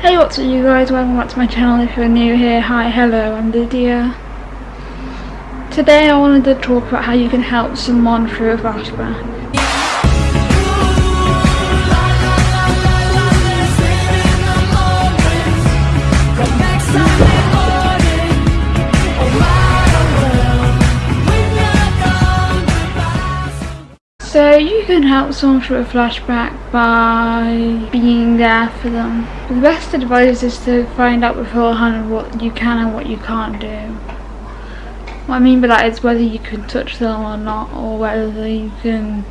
Hey what's up you guys, welcome back to my channel if you're new here. Hi, hello, I'm Lydia. Today I wanted to talk about how you can help someone through a flashback. You can help someone through a flashback by being there for them. The best advice is to find out beforehand what you can and what you can't do. What I mean by that is whether you can touch them or not, or whether you can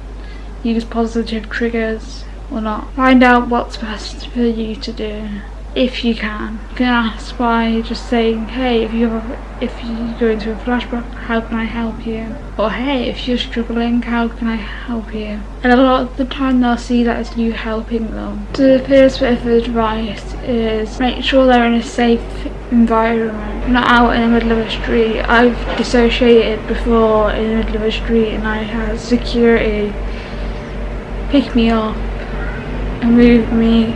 use positive triggers or not. Find out what's best for you to do if you can. You can ask by just saying, hey, if you're if you go into a flashback, how can I help you? Or hey, if you're struggling, how can I help you? And a lot of the time they'll see that as you helping them. So the first bit of advice is make sure they're in a safe environment, not out in the middle of a street. I've dissociated before in the middle of a street and I had security pick me up and move me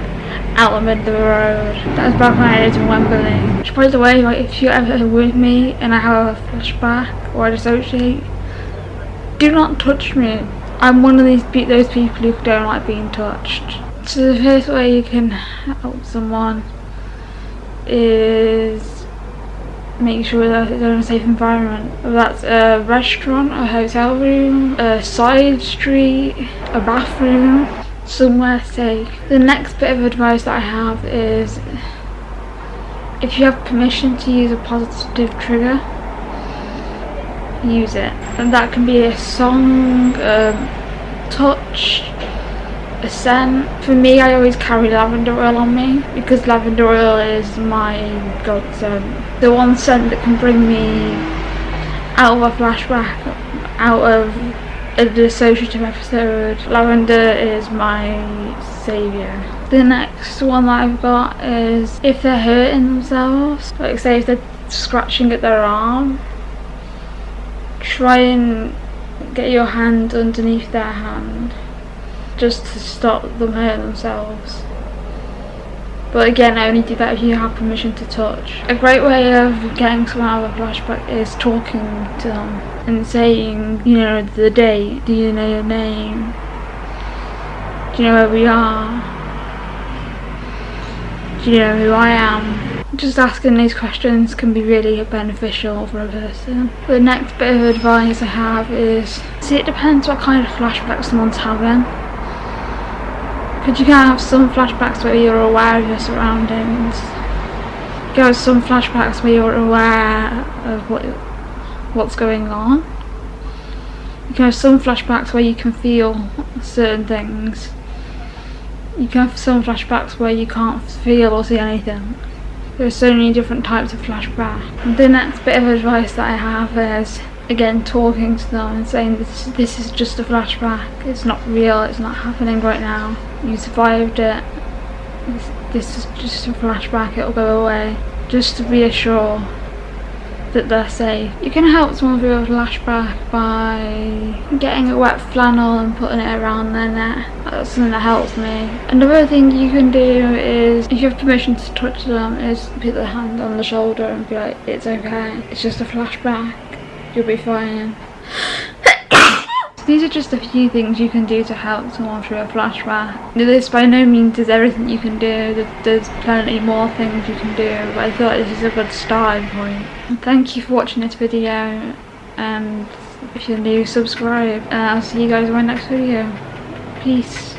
out in the middle of the road. That was back when I lived in Wembley. Which by the way, like if you're ever with me and I have a flashback or I dissociate, do not touch me. I'm one of these those people who don't like being touched. So the first way you can help someone is make sure that they're in a safe environment. That's a restaurant, a hotel room, a side street, a bathroom, somewhere safe. The next bit of advice that I have is if you have permission to use a positive trigger, use it. And that can be a song, a touch, a scent. For me, I always carry lavender oil on me because lavender oil is my godsend. The one scent that can bring me out of a flashback, out of a dissociative episode. Lavender is my saviour. The next one that I've got is if they're hurting themselves, like say if they're scratching at their arm, try and get your hand underneath their hand just to stop them hurting themselves. But again, I only do that if you have permission to touch. A great way of getting someone out of a flashback is talking to them and saying, you know, the date, do you know your name? Do you know where we are? Do you know who I am? Just asking these questions can be really beneficial for a person. The next bit of advice I have is, see it depends what kind of flashback someone's having. Because you can have some flashbacks where you're aware of your surroundings. You have some flashbacks where you're aware of what what's going on. You can have some flashbacks where you can feel certain things. You can have some flashbacks where you can't feel or see anything. There are so many different types of flashback. The next bit of advice that I have is again talking to them and saying this this is just a flashback. It's not real. It's not happening right now. You survived it. This, this is just a flashback. It'll go away. Just to reassure that they're safe. You can help someone through a flashback by getting a wet flannel and putting it around their neck. That's something that helps me. Another thing you can do is, if you have permission to touch them, is put the hand on the shoulder and be like, it's okay, it's just a flashback you'll be fine. These are just a few things you can do to help someone through a flashback. This by no means is everything you can do, there's plenty more things you can do, but I thought this is a good starting point. thank you for watching this video, and if you're new, subscribe, and I'll see you guys in my next video. Peace.